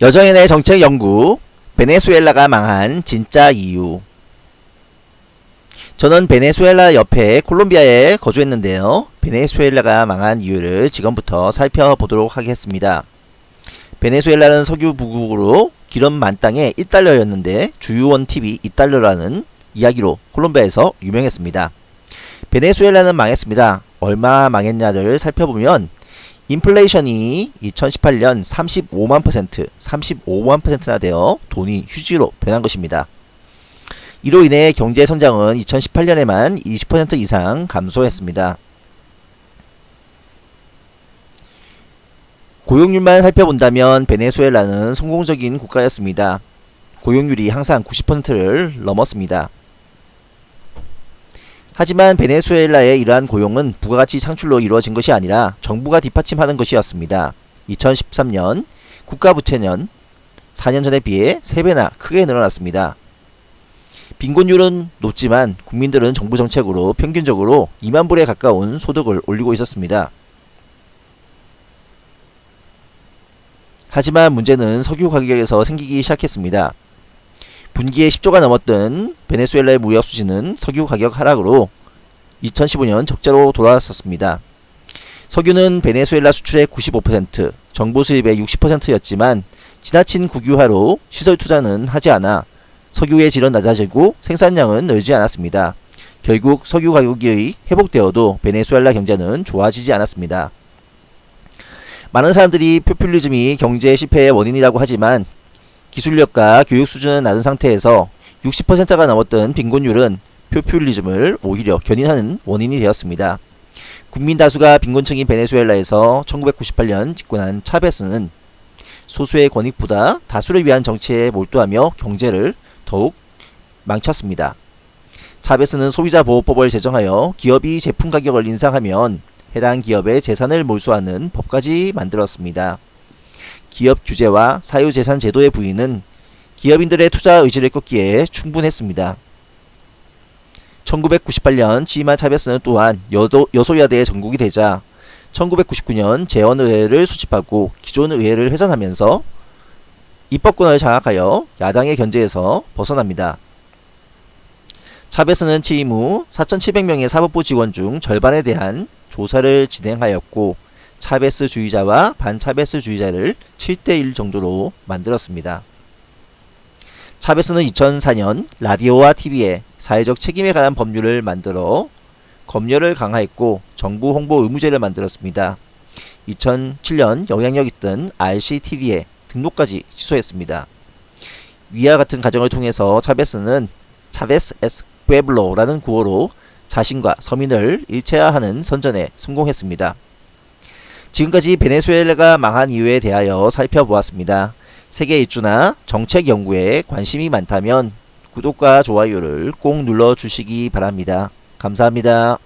여정인의 정책 연구 베네수엘라가 망한 진짜 이유 저는 베네수엘라 옆에 콜롬비아에 거주했는데요. 베네수엘라가 망한 이유를 지금부터 살펴보도록 하겠습니다. 베네수엘라는 석유 부국으로 기름 만 땅에 1달러였는데 주유원 팁이 2달러라는 이야기로 콜롬비아에서 유명했습니다. 베네수엘라는 망했습니다. 얼마 망했냐를 살펴보면 인플레이션이 2018년 35만 퍼센트, 35만 퍼센트나 되어 돈이 휴지로 변한 것입니다. 이로 인해 경제 성장은 2018년에만 20% 이상 감소했습니다. 고용률만 살펴본다면 베네수엘라는 성공적인 국가였습니다. 고용률이 항상 90%를 넘었습니다. 하지만 베네수엘라의 이러한 고용은 부가가치 창출로 이루어진 것이 아니라 정부가 뒷받침하는 것이었습니다. 2013년 국가부채는 4년 전에 비해 3배나 크게 늘어났습니다. 빈곤율은 높지만 국민들은 정부 정책으로 평균적으로 2만 불에 가까운 소득을 올리고 있었습니다. 하지만 문제는 석유 가격에서 생기기 시작했습니다. 분기에 10조가 넘었던 베네수엘라의 무역 수지는 석유 가격 하락으로 2015년 적자로 돌아왔었습니다. 석유는 베네수엘라 수출의 95%, 정부 수입의 60%였지만 지나친 국유화로 시설 투자는 하지 않아 석유의 질은 낮아지고 생산량은 늘지 않았습니다. 결국 석유 가격이 회복되어도 베네수엘라 경제는 좋아지지 않았습니다. 많은 사람들이 포퓰리즘이 경제 실패의 원인이라고 하지만 기술력과 교육 수준은 낮은 상태에서 60%가 넘었던 빈곤율은 포퓰리즘을 오히려 견인하는 원인이 되었습니다. 국민 다수가 빈곤층인 베네수엘라에서 1998년 집권한 차베스는 소수의 권익보다 다수를 위한 정치에 몰두하며 경제를 더욱 망쳤습니다. 차베스는 소비자보호법을 제정하여 기업이 제품 가격을 인상하면 해당 기업의 재산을 몰수하는 법까지 만들었습니다. 기업 규제와 사유재산 제도의 부인은 기업인들의 투자 의지를 꺾기에 충분했습니다. 1998년 치마 차베스는 또한 여도, 여소야대의 전국이 되자 1999년 재원의회를 수집하고 기존 의회를 회전하면서 입법권을 장악하여 야당의 견제에서 벗어납니다. 차베스는 취임 후 4,700명의 사법부 직원 중 절반에 대한 조사를 진행하였고 차베스주의자와 반차베스주의자를 7대1 정도로 만들었습니다. 차베스는 2004년 라디오와 TV에 사회적 책임에 관한 법률을 만들어 검열을 강화했고 정부 홍보 의무제를 만들었습니다. 2007년 영향력 있던 RCTV에 등록까지 취소했습니다. 위와 같은 과정을 통해서 차베스는 차베스 에스 푸에블로라는 구호로 자신과 서민을 일체화하는 선전에 성공했습니다. 지금까지 베네수엘라가 망한 이유에 대하여 살펴보았습니다. 세계 일주나 정책 연구에 관심이 많다면 구독과 좋아요를 꼭 눌러주시기 바랍니다. 감사합니다.